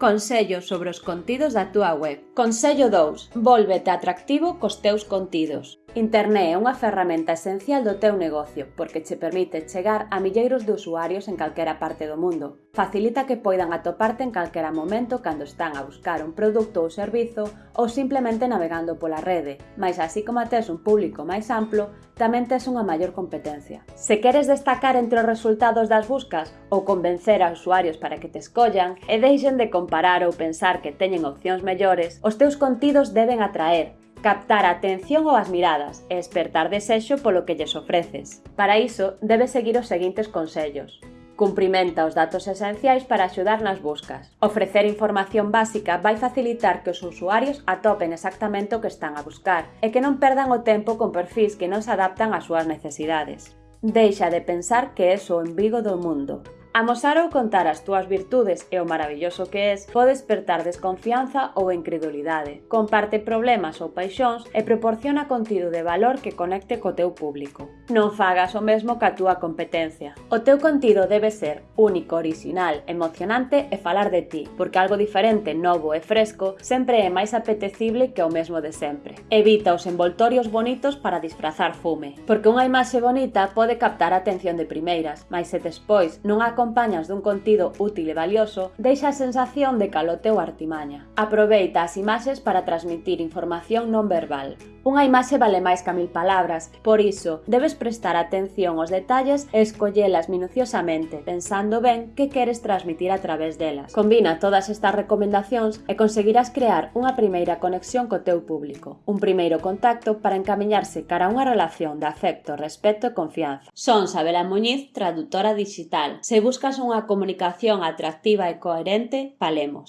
Consello sobre os contidos da túa web. Consello 2. Vólvete atractivo cos teus contidos. Internet é unha ferramenta esencial do teu negocio porque che permite chegar a milleiros de usuarios en calquera parte do mundo. Facilita que poidan atoparte en calquera momento cando están a buscar un produto ou servizo ou simplemente navegando pola rede, mas así como tes un público máis amplo, tamén tes unha maior competencia. Se queres destacar entre os resultados das buscas ou convencer a usuarios para que te escollan e deixen de comparar ou pensar que teñen opcións mellores, os teus contidos deben atraer, captar a atención ou as miradas e espertar desexo polo que lles ofreces. Para iso, debes seguir os seguintes consellos. Cumprimenta os datos esenciais para axudar nas buscas. Ofrecer información básica vai facilitar que os usuarios atopen exactamente o que están a buscar e que non perdan o tempo con perfis que non se adaptan ás súas necesidades. Deixa de pensar que é o embigo do mundo. Amosar ou contar as túas virtudes e o maravilloso que es pode despertar desconfianza ou incredulidade. Comparte problemas ou paixóns e proporciona contido de valor que conecte co teu público. Non fagas o mesmo ca túa competencia. O teu contido debe ser único, original, emocionante e falar de ti, porque algo diferente, novo e fresco sempre é máis apetecible que o mesmo de sempre. Evita os envoltorios bonitos para disfrazar fume, porque unha imaxe bonita pode captar a atención de primeiras, mas se despois non a acompañas dun contido útil e valioso, deixa a sensación de calote ou artimaña. Aproveita as imaxes para transmitir información non verbal, Unha imaxe vale máis que mil palabras, por iso debes prestar atención aos detalles e escollelas minuciosamente, pensando ben que queres transmitir a través delas. Combina todas estas recomendacións e conseguirás crear unha primeira conexión co teu público, un primeiro contacto para encamiñarse cara a unha relación de afecto, respeto e confianza. Son Sabela Muñiz, traductora digital. Se buscas unha comunicación atractiva e coherente, palemos.